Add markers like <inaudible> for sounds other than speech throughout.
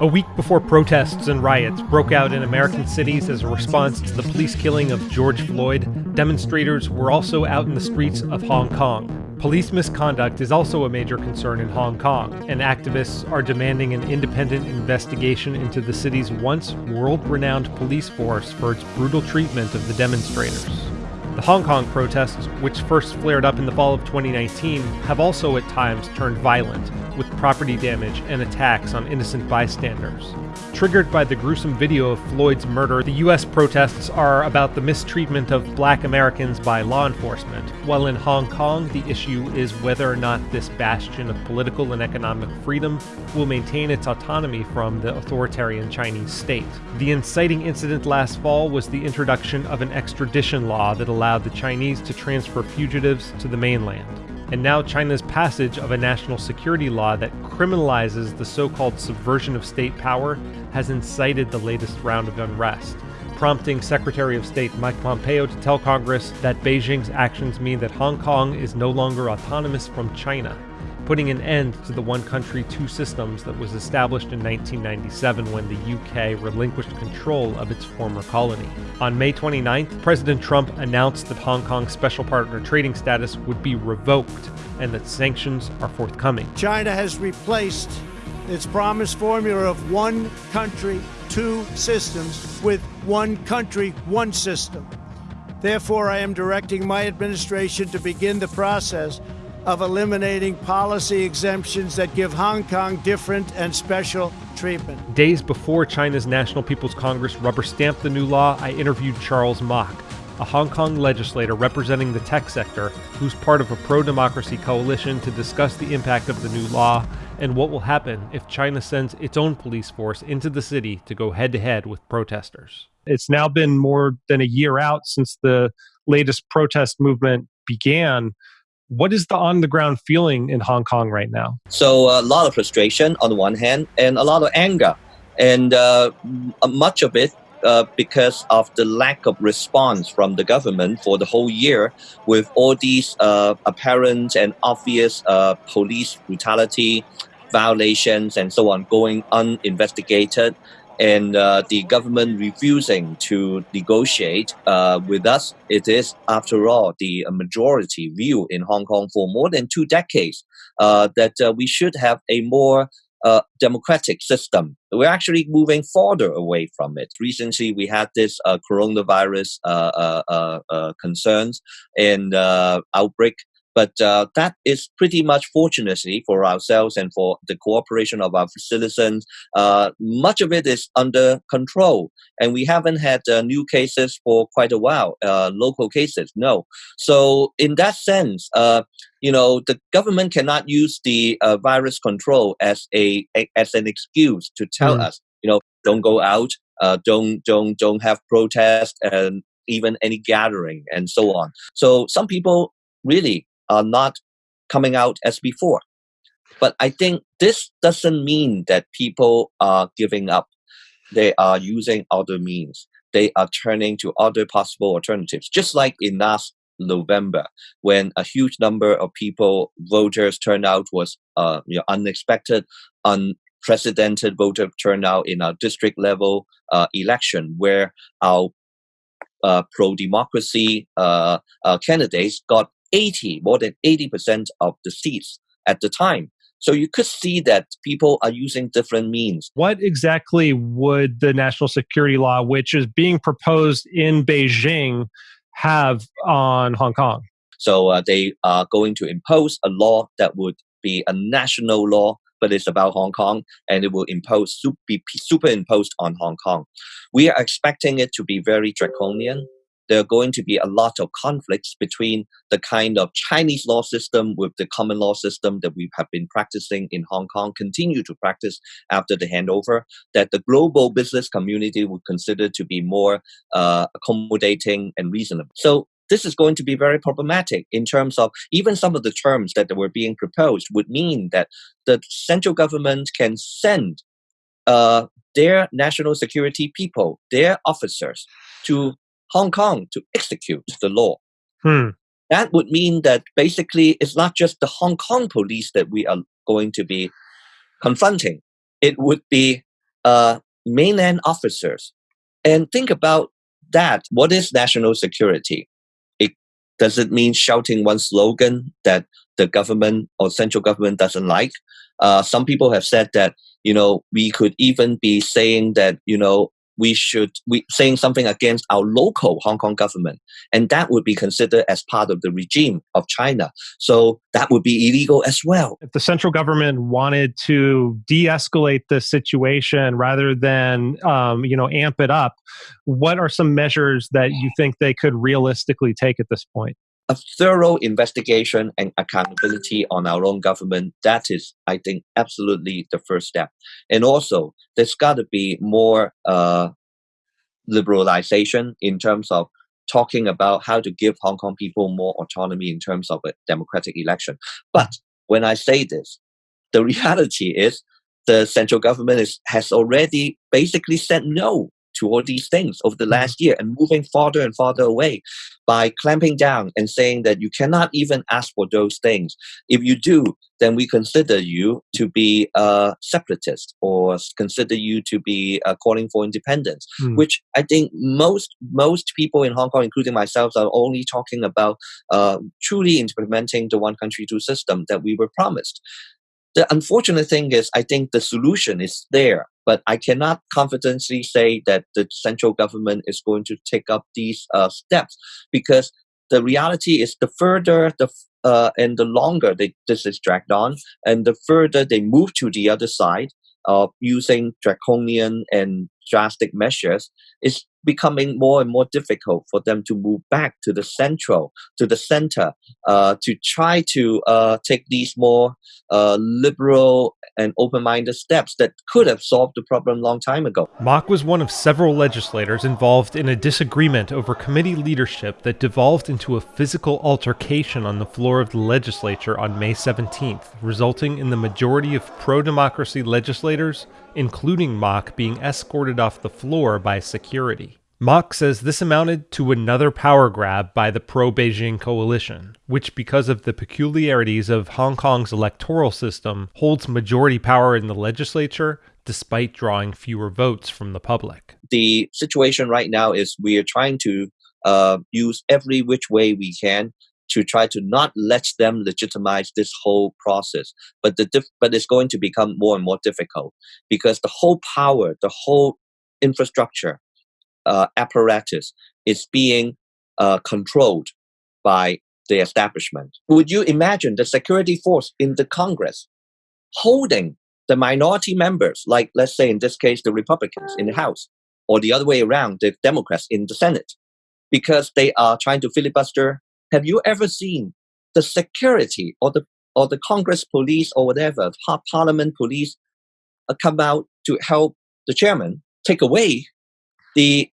A week before protests and riots broke out in American cities as a response to the police killing of George Floyd, demonstrators were also out in the streets of Hong Kong. Police misconduct is also a major concern in Hong Kong, and activists are demanding an independent investigation into the city's once world renowned police force for its brutal treatment of the demonstrators. The Hong Kong protests, which first flared up in the fall of 2019, have also at times turned violent, with property damage and attacks on innocent bystanders. Triggered by the gruesome video of Floyd's murder, the US protests are about the mistreatment of black Americans by law enforcement, while in Hong Kong, the issue is whether or not this bastion of political and economic freedom will maintain its autonomy from the authoritarian Chinese state. The inciting incident last fall was the introduction of an extradition law that allowed the Chinese to transfer fugitives to the mainland and now China's passage of a national security law that criminalizes the so called subversion of state power has incited the latest round of unrest, prompting Secretary of State Mike Pompeo to tell Congress that Beijing's actions mean that Hong Kong is no longer autonomous from China putting an end to the one country, two systems that was established in 1997 when the UK relinquished control of its former colony. On May 29th, President Trump announced that Hong Kong's special partner trading status would be revoked and that sanctions are forthcoming. China has replaced its promised formula of one country, two systems with one country, one system. Therefore, I am directing my administration to begin the process of eliminating policy exemptions that give Hong Kong different and special treatment. Days before China's National People's Congress rubber stamped the new law, I interviewed Charles Mok, a Hong Kong legislator representing the tech sector who's part of a pro democracy coalition to discuss the impact of the new law and what will happen if China sends its own police force into the city to go head to head with protesters. It's now been more than a year out since the latest protest movement began. What is the on the ground feeling in Hong Kong right now? So, a lot of frustration on the one hand, and a lot of anger. And uh, much of it uh, because of the lack of response from the government for the whole year with all these uh, apparent and obvious uh, police brutality violations and so on going uninvestigated and uh, the government refusing to negotiate uh, with us. It is, after all, the majority view in Hong Kong for more than two decades uh, that uh, we should have a more uh, democratic system. We're actually moving further away from it. Recently, we had this uh, coronavirus concerns and outbreak but uh, that is pretty much, fortunately, for ourselves and for the cooperation of our citizens. Uh, much of it is under control, and we haven't had uh, new cases for quite a while. Uh, local cases, no. So, in that sense, uh, you know, the government cannot use the uh, virus control as a, a, as an excuse to tell mm. us, you know, don't go out, don't don't don't have protest and even any gathering and so on. So some people really are not coming out as before. But I think this doesn't mean that people are giving up. They are using other means. They are turning to other possible alternatives, just like in last November, when a huge number of people, voters turnout was uh, you know, unexpected, unprecedented voter turnout in our district level uh, election, where our uh, pro-democracy uh, uh, candidates got 80, more than 80% of the seats at the time. So you could see that people are using different means. What exactly would the national security law, which is being proposed in Beijing, have on Hong Kong? So uh, they are going to impose a law that would be a national law, but it's about Hong Kong, and it will impose be superimposed on Hong Kong. We are expecting it to be very draconian there are going to be a lot of conflicts between the kind of Chinese law system with the common law system that we have been practicing in Hong Kong, continue to practice after the handover, that the global business community would consider to be more uh, accommodating and reasonable. So this is going to be very problematic in terms of even some of the terms that were being proposed would mean that the central government can send uh, their national security people, their officers, to Hong Kong to execute the law. Hmm. That would mean that basically it's not just the Hong Kong police that we are going to be confronting. It would be uh, mainland officers. And think about that. What is national security? It does it mean shouting one slogan that the government or central government doesn't like? Uh, some people have said that you know we could even be saying that you know we should we saying something against our local Hong Kong government, and that would be considered as part of the regime of China. So that would be illegal as well. If the central government wanted to de-escalate the situation rather than um, you know amp it up, what are some measures that you think they could realistically take at this point? A thorough investigation and accountability on our own government that is i think absolutely the first step. And also there's got to be more uh, liberalization in terms of talking about how to give hong kong people more autonomy in terms of a democratic election. But when i say this the <laughs> reality is the central government is, has already basically said no to all these things over the mm-hmm. last year and moving farther and farther away by clamping down and saying that you cannot even ask for those things. If you do, then we consider you to be a separatist or consider you to be uh, calling for independence, mm. which I think most most people in Hong Kong, including myself, are only talking about uh, truly implementing the one country two system that we were promised. The unfortunate thing is, I think the solution is there, but I cannot confidently say that the central government is going to take up these uh, steps because the reality is the further the uh, and the longer they, this is dragged on, and the further they move to the other side of using draconian and drastic measures, is becoming more and more difficult for them to move back to the central, to the center, uh, to try to uh, take these more uh, liberal and open-minded steps that could have solved the problem long time ago. Mok was one of several legislators involved in a disagreement over committee leadership that devolved into a physical altercation on the floor of the legislature on May 17th, resulting in the majority of pro-democracy legislators, including Mok, being escorted off the floor by security. Mok says this amounted to another power grab by the pro Beijing coalition, which, because of the peculiarities of Hong Kong's electoral system, holds majority power in the legislature despite drawing fewer votes from the public. The situation right now is we are trying to uh, use every which way we can to try to not let them legitimize this whole process. But the diff- but it's going to become more and more difficult because the whole power, the whole infrastructure uh, apparatus is being uh, controlled by the establishment. Would you imagine the security force in the Congress holding the minority members, like let's say in this case the Republicans in the House, or the other way around, the Democrats in the Senate, because they are trying to filibuster? Have you ever seen the security or the or the Congress police or whatever, Parliament police, uh, come out to help the chairman take away the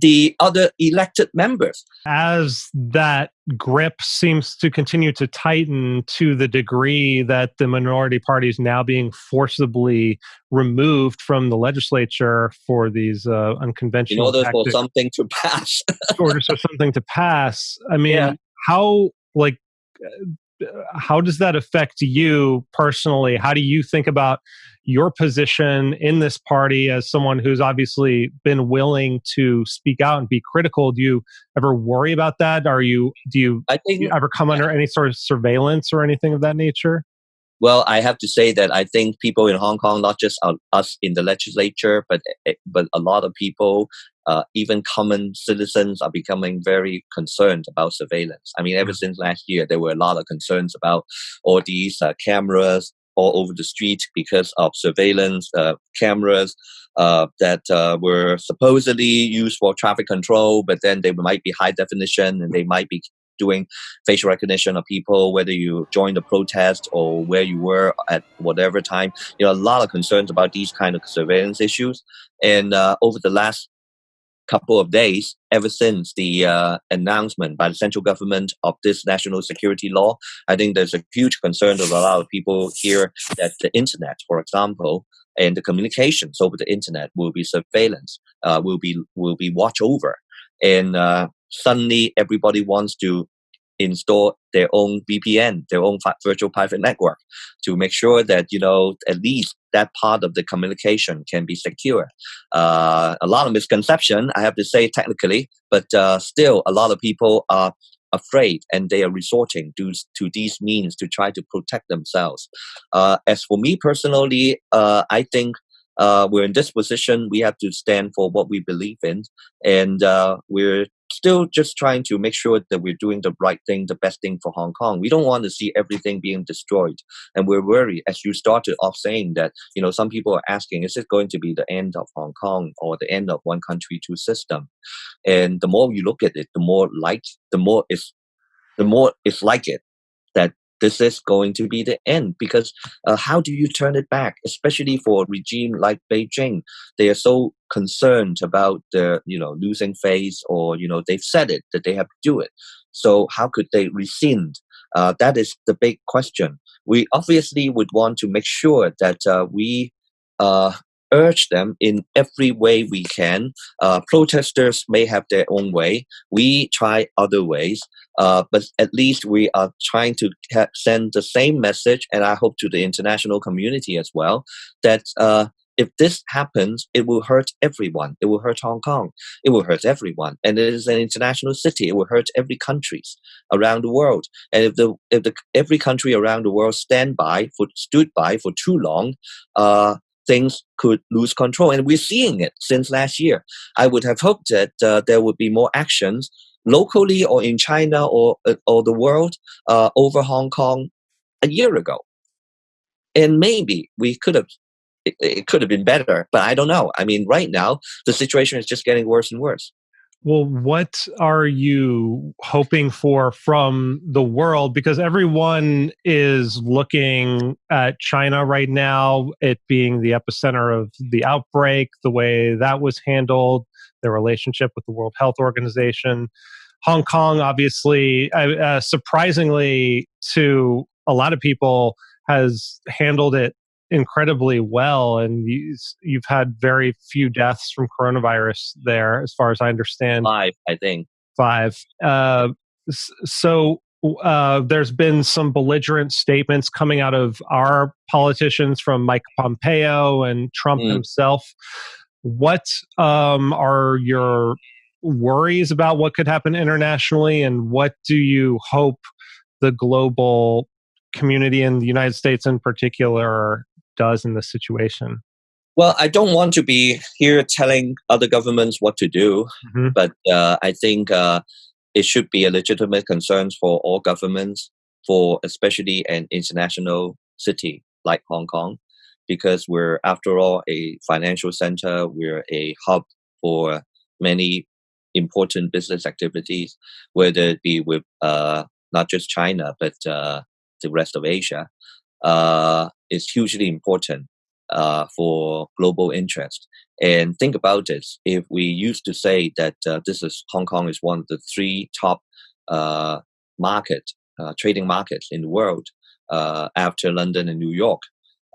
the other elected members. As that grip seems to continue to tighten to the degree that the minority party is now being forcibly removed from the legislature for these uh, unconventional in order tactics, for something to <laughs> pass. order for something to pass. I mean, yeah. How like uh, how does that affect you personally? How do you think about your position in this party as someone who's obviously been willing to speak out and be critical? Do you ever worry about that? Are you do you, I think, do you ever come under any sort of surveillance or anything of that nature? Well, I have to say that I think people in Hong Kong, not just us in the legislature, but eh, but a lot of people, uh, even common citizens, are becoming very concerned about surveillance. I mean, ever since last year, there were a lot of concerns about all these uh, cameras all over the street because of surveillance uh, cameras uh, that uh, were supposedly used for traffic control, but then they might be high definition and they might be doing facial recognition of people, whether you joined the protest or where you were at whatever time. You know, a lot of concerns about these kind of surveillance issues. And uh, over the last couple of days, ever since the uh, announcement by the central government of this national security law, I think there's a huge concern of a lot of people here that the internet, for example, and the communications over the internet will be surveillance, uh, will be will be watched over, and uh, suddenly everybody wants to install their own VPN, their own virtual private network, to make sure that you know at least that part of the communication can be secure. Uh, a lot of misconception, I have to say technically, but uh, still a lot of people are afraid and they are resorting to, to these means to try to protect themselves. Uh, as for me personally, uh, I think uh, we're in this position. We have to stand for what we believe in, and uh, we're still just trying to make sure that we're doing the right thing, the best thing for Hong Kong. We don't want to see everything being destroyed, and we're worried. As you started off saying that, you know, some people are asking, is it going to be the end of Hong Kong or the end of one country, two system? And the more you look at it, the more like, the more it's, the more it's like it that this is going to be the end because uh, how do you turn it back especially for a regime like beijing? They are so concerned about the you know losing face or you know they've said it that they have to do it. So how could they rescind? Uh, that is the big question. We obviously would want to make sure that uh, we uh, urge them in every way we can. Uh, protesters may have their own way. We try other ways, uh, but at least we are trying to send the same message, and I hope to the international community as well, that uh, if this happens, it will hurt everyone. It will hurt Hong Kong. It will hurt everyone. And it is an international city. It will hurt every countries around the world. And if the if the every country around the world stand by for stood by for too long, uh, things could lose control. And we're seeing it since last year. I would have hoped that uh, there would be more actions locally or in China or, uh, or the world uh, over Hong Kong a year ago. And maybe we could have, it, it could have been better, but I don't know. I mean, right now, the situation is just getting worse and worse. Well, what are you hoping for from the world? Because everyone is looking at China right now, it being the epicenter of the outbreak, the way that was handled, their relationship with the World Health Organization. Hong Kong, obviously, uh, surprisingly to a lot of people, has handled it incredibly well, and you, have had very few deaths from coronavirus there, as far as I understand. Five, I think. Five. Uh, so uh, there's been some belligerent statements coming out of our politicians from Mike Pompeo and Trump mm. himself. What um, are your worries about what could happen internationally, and what do you hope the global community in the United States in particular does in this situation? Well, I don't want to be here telling other governments what to do, mm-hmm. but uh, I think uh, it should be a legitimate concern for all governments, for especially an international city like Hong Kong, because we're, after all, a financial center. We're a hub for many important business activities, whether it be with uh, not just China but uh, the rest of Asia uh, is hugely important uh, for global interest. And think about this: if we used to say that uh, this is Hong Kong is one of the three top uh, market uh, trading markets in the world uh, after London and New York,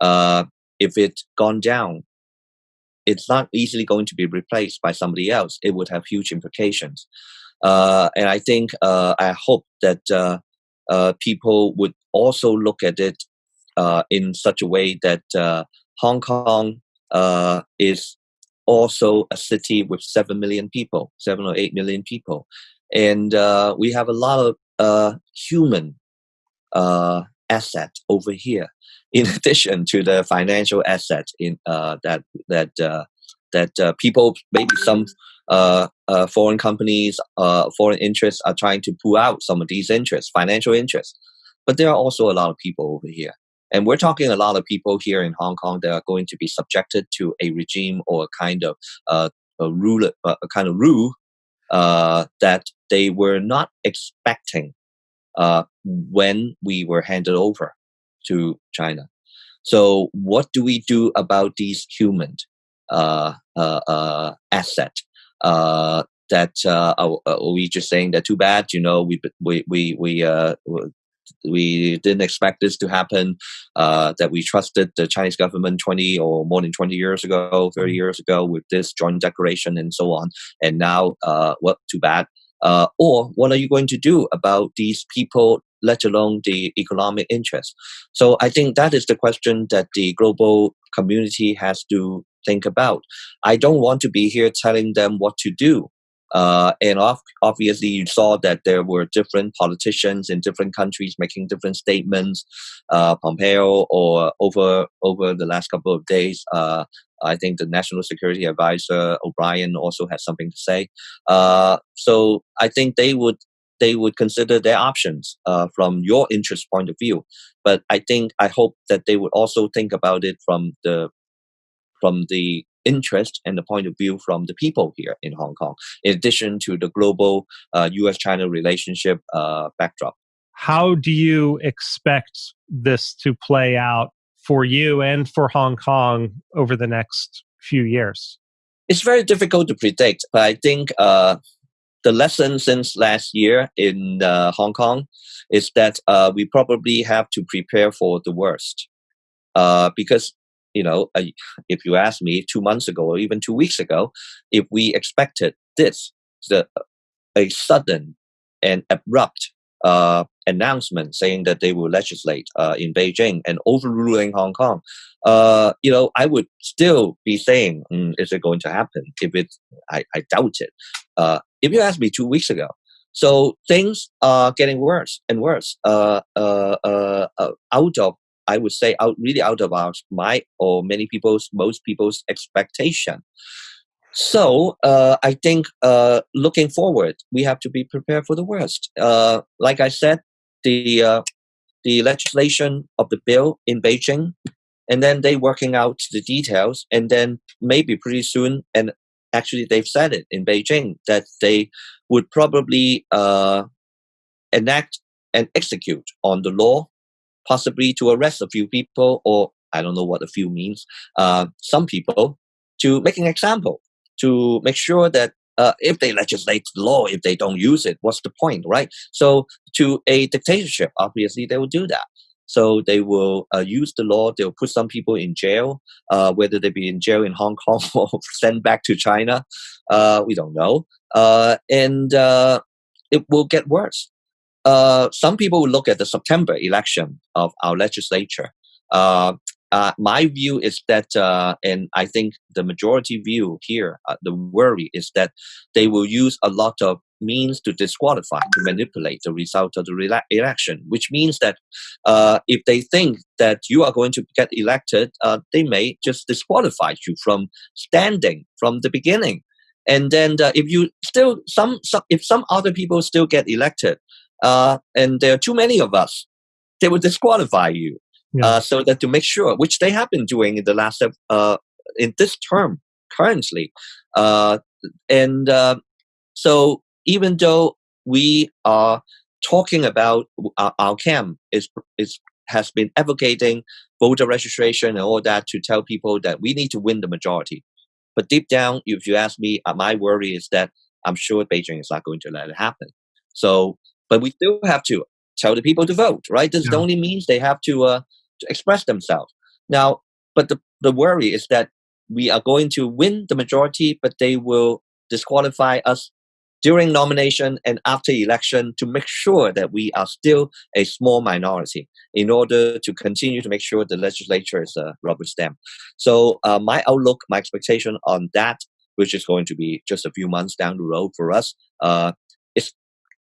uh, if it's gone down, it's not easily going to be replaced by somebody else. It would have huge implications. And I think I hope that people would also look at it in such a way that uh, Hong Kong uh, is also a city with 7 million people, 7 or 8 million people. And uh, we have a lot of uh, human asset over here, <laughs> in addition to the financial asset in that that that people maybe some uh, uh, foreign companies, uh, foreign interests are trying to pull out some of these interests, financial interests. But there are also a lot of people over here and we're talking a lot of people here in Hong Kong that are going to be subjected to a regime or a kind of uh, a rule, uh, a kind of rule uh, that they were not expecting uh, when we were handed over to China. So, what do we do about these human uh, uh, asset? that are, are, we just saying that too bad? You know, we we we we we didn't expect this to happen. Uh, that we trusted the Chinese government 20 or more than 20 years ago, 30 mm-hmm. years ago, with this joint declaration and so on. And now, uh, well, too bad. Uh, or what are you going to do about these people let alone the economic interest. So I think that is the question that the global community has to think about. I don't want to be here telling them what to do. Uh, and off, obviously, you saw that there were different politicians in different countries making different statements. Uh, Pompeo, or over over the last couple of days, uh, I think the National Security Advisor O'Brien also has something to say. Uh, so I think they would they would consider their options uh, from your interest point of view. But I think I hope that they would also think about it from the from the interest and the point of view from the people here in Hong Kong, in addition to the global uh, U.S. China relationship uh, backdrop. How do you expect this to play out for you and for Hong Kong over the next few years? It's very difficult to predict, but I think uh, the lesson since last year in uh, Hong Kong is that uh, we probably have to prepare for the worst. Uh, because you know, if you ask me two months ago or even two weeks ago, if we expected this, the, a sudden and abrupt uh, announcement saying that they will legislate uh, in Beijing and overruling Hong Kong, uh, you know, I would still be saying, mm, is it going to happen? If it, I, I doubt it. Uh, if you asked me two weeks ago, so things are getting worse and worse uh, uh, out of I would say out really out of our my or many people's most people's expectation. So uh, I think uh, looking forward, we have to be prepared for the worst. Uh, like I said, the uh, the legislation of the bill in Beijing, and then they working out the details, and then maybe pretty soon, and actually they've said it in Beijing that they would probably uh, enact and execute on the law possibly to arrest a few people, or I don't know what a few means, uh, some people, to make an example, to make sure that uh, if they legislate the law, if they don't use it, what's the point, right? So, to a dictatorship, obviously they will do that. So they will uh, use the law. They'll put some people in jail, uh, whether they be in jail in Hong Kong <laughs> or sent back to China. Uh, we don't know. Uh, and uh, it will get worse uh, some people will look at the September election of our legislature. Uh, uh, my view is that, uh, and I think the majority view here, uh, the worry is that they will use a lot of means to disqualify, to manipulate the result of the election, which means that uh, if they think that you are going to get elected, they may just disqualify you from standing from the beginning. And then if you still some, some if some other people still get elected, uh, and there are too many of us, they will disqualify you. Yeah. Uh, so that to make sure, which they have been doing in the last uh, in this term currently, uh, and uh, so even though we are talking about our, uh, our camp is is has been advocating voter registration and all that to tell people that we need to win the majority. But deep down, if you ask me, uh, my worry is that I'm sure Beijing is not going to let it happen. So but we still have to tell the people to vote, right? This yeah. only means they have to, uh, to express themselves. Now, but the, the worry is that we are going to win the majority, but they will disqualify us during nomination and after election to make sure that we are still a small minority in order to continue to make sure the legislature is a rubber stamp. So uh, my outlook, my expectation on that, which is going to be just a few months down the road for us, uh,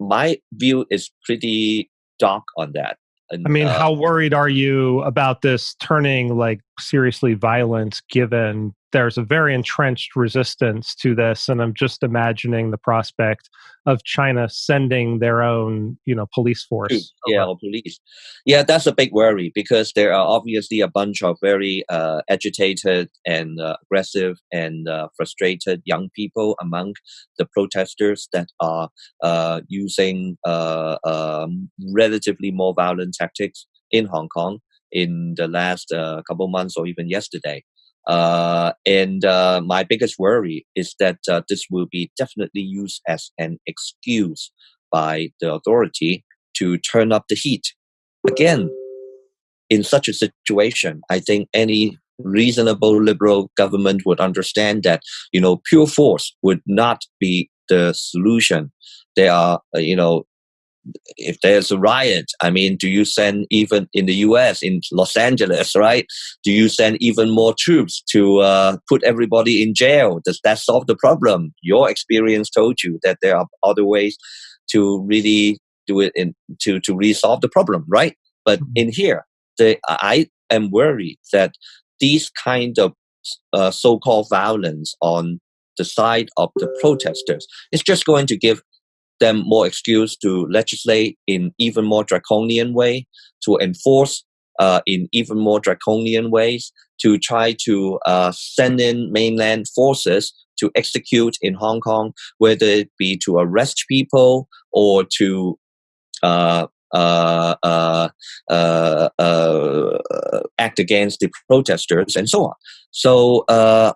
my view is pretty dark on that. And, I mean, uh, how worried are you about this turning like seriously violent given there's a very entrenched resistance to this and i'm just imagining the prospect of china sending their own you know police force yeah police. Yeah that's a big worry because there are obviously a bunch of very uh, agitated and uh, aggressive and uh, frustrated young people among the protesters that are uh, using uh, um, relatively more violent tactics in hong kong in the last uh, couple months or even yesterday uh, and uh, my biggest worry is that uh, this will be definitely used as an excuse by the authority to turn up the heat. Again, in such a situation, I think any reasonable liberal government would understand that you know pure force would not be the solution. There are uh, you know if there's a riot, I mean, do you send even in the U.S. in Los Angeles, right? Do you send even more troops to uh, put everybody in jail? Does that solve the problem? Your experience told you that there are other ways to really do it in to to resolve the problem, right? But mm-hmm. in here, the, I am worried that these kind of uh, so-called violence on the side of the protesters is just going to give them more excuse to legislate in even more draconian way, to enforce uh, in even more draconian ways, to try to uh, send in mainland forces to execute in Hong Kong, whether it be to arrest people or to uh, uh, uh, uh, act against the protesters and so on. So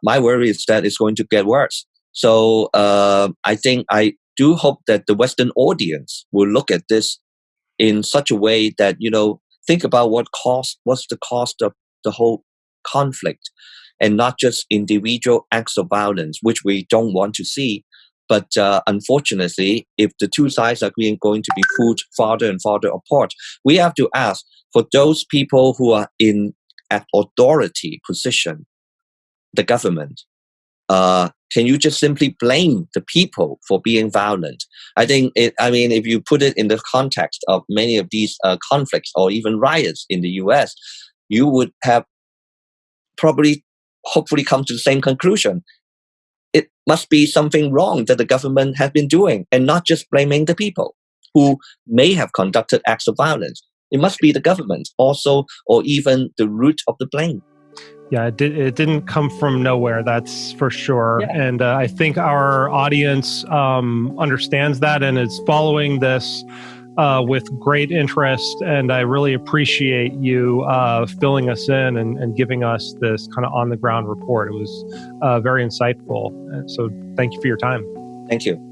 my worry is that it's going to get worse. So I think I do hope that the Western audience will look at this in such a way that you know think about what cost, what's the cost of the whole conflict, and not just individual acts of violence, which we don't want to see. But uh, unfortunately, if the two sides are going to be pulled farther and farther apart, we have to ask for those people who are in an authority position, the government, uh, can you just simply blame the people for being violent? I think it, I mean, if you put it in the context of many of these uh, conflicts or even riots in the US, you would have probably, hopefully, come to the same conclusion it must be something wrong that the government has been doing and not just blaming the people who may have conducted acts of violence. It must be the government also, or even the root of the blame. Yeah, it, did, it didn't come from nowhere, that's for sure. Yeah. And uh, I think our audience um, understands that and is following this uh, with great interest, and I really appreciate you uh, filling us in and, and, giving us this kind of on the ground report. It was uh, very insightful. So, thank you for your time. Thank you.